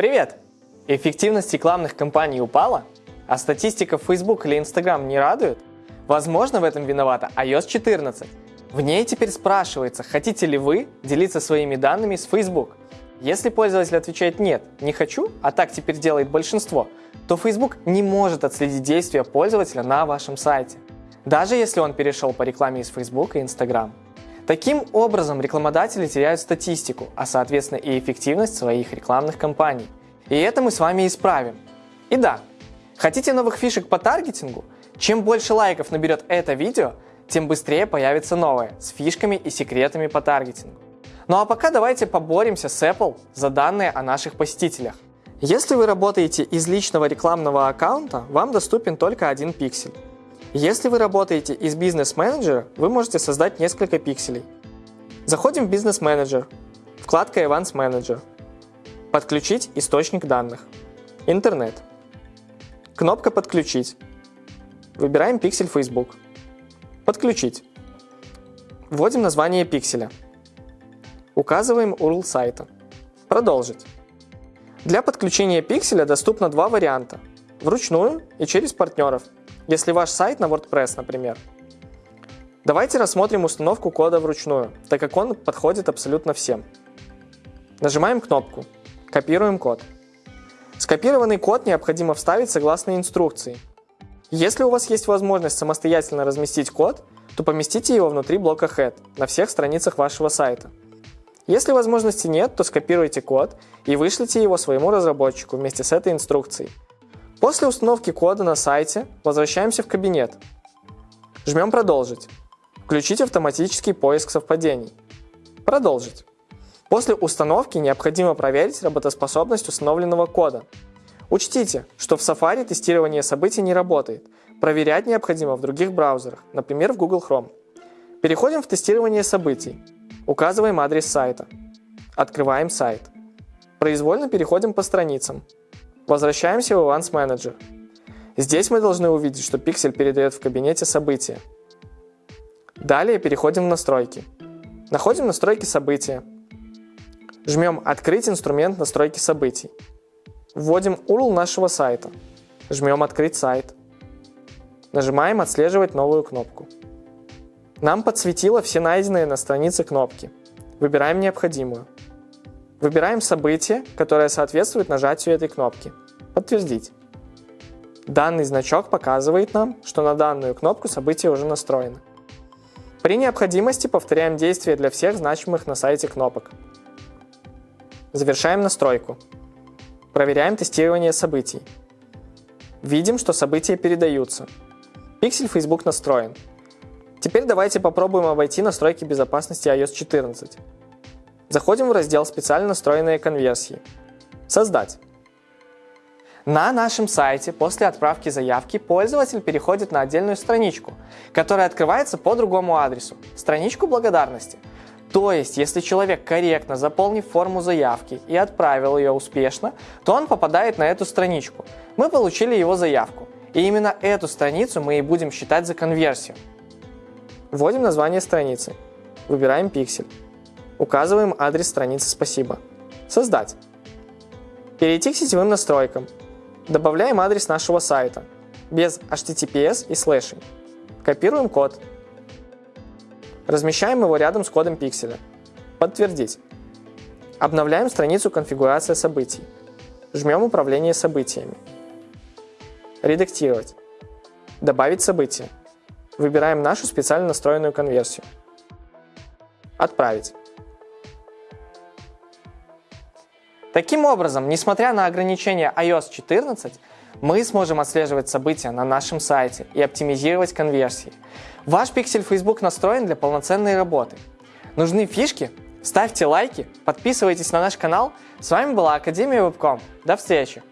Привет! Эффективность рекламных кампаний упала? А статистика в Facebook или Instagram не радует? Возможно, в этом виновата iOS 14. В ней теперь спрашивается, хотите ли вы делиться своими данными с Facebook. Если пользователь отвечает «нет, не хочу», а так теперь делает большинство, то Facebook не может отследить действия пользователя на вашем сайте, даже если он перешел по рекламе из Facebook и Instagram. Таким образом, рекламодатели теряют статистику, а соответственно и эффективность своих рекламных кампаний. И это мы с вами исправим. И да, хотите новых фишек по таргетингу? Чем больше лайков наберет это видео, тем быстрее появится новое с фишками и секретами по таргетингу. Ну а пока давайте поборемся с Apple за данные о наших посетителях. Если вы работаете из личного рекламного аккаунта, вам доступен только один пиксель. Если вы работаете из бизнес-менеджера, вы можете создать несколько пикселей. Заходим в бизнес-менеджер, вкладка Events Manager, подключить источник данных, интернет, кнопка подключить, выбираем пиксель Facebook, подключить, вводим название пикселя, указываем URL сайта, продолжить. Для подключения пикселя доступно два варианта – вручную и через партнеров – если ваш сайт на WordPress, например. Давайте рассмотрим установку кода вручную, так как он подходит абсолютно всем. Нажимаем кнопку «Копируем код». Скопированный код необходимо вставить согласно инструкции. Если у вас есть возможность самостоятельно разместить код, то поместите его внутри блока Head на всех страницах вашего сайта. Если возможности нет, то скопируйте код и вышлите его своему разработчику вместе с этой инструкцией. После установки кода на сайте возвращаемся в кабинет. Жмем «Продолжить». Включить автоматический поиск совпадений. Продолжить. После установки необходимо проверить работоспособность установленного кода. Учтите, что в Safari тестирование событий не работает. Проверять необходимо в других браузерах, например в Google Chrome. Переходим в тестирование событий. Указываем адрес сайта. Открываем сайт. Произвольно переходим по страницам. Возвращаемся в Events Manager. Здесь мы должны увидеть, что пиксель передает в кабинете события. Далее переходим в настройки. Находим настройки события. Жмем «Открыть инструмент настройки событий». Вводим URL нашего сайта. Жмем «Открыть сайт». Нажимаем «Отслеживать новую кнопку». Нам подсветило все найденные на странице кнопки. Выбираем необходимую. Выбираем событие, которое соответствует нажатию этой кнопки. Подтвердить. Данный значок показывает нам, что на данную кнопку событие уже настроено. При необходимости повторяем действия для всех значимых на сайте кнопок. Завершаем настройку. Проверяем тестирование событий. Видим, что события передаются. Пиксель Facebook настроен. Теперь давайте попробуем обойти настройки безопасности iOS 14. Заходим в раздел «Специально настроенные конверсии». «Создать». На нашем сайте после отправки заявки пользователь переходит на отдельную страничку, которая открывается по другому адресу – страничку благодарности. То есть, если человек корректно заполнив форму заявки и отправил ее успешно, то он попадает на эту страничку. Мы получили его заявку, и именно эту страницу мы и будем считать за конверсию. Вводим название страницы, выбираем пиксель. Указываем адрес страницы «Спасибо». Создать. Перейти к сетевым настройкам. Добавляем адрес нашего сайта, без HTTPS и слэшей. Копируем код. Размещаем его рядом с кодом пикселя. Подтвердить. Обновляем страницу конфигурация событий. Жмем «Управление событиями». Редактировать. Добавить событие. Выбираем нашу специально настроенную конверсию. Отправить. Таким образом, несмотря на ограничения iOS 14, мы сможем отслеживать события на нашем сайте и оптимизировать конверсии. Ваш пиксель Facebook настроен для полноценной работы. Нужны фишки? Ставьте лайки, подписывайтесь на наш канал. С вами была Академия Вебком. До встречи!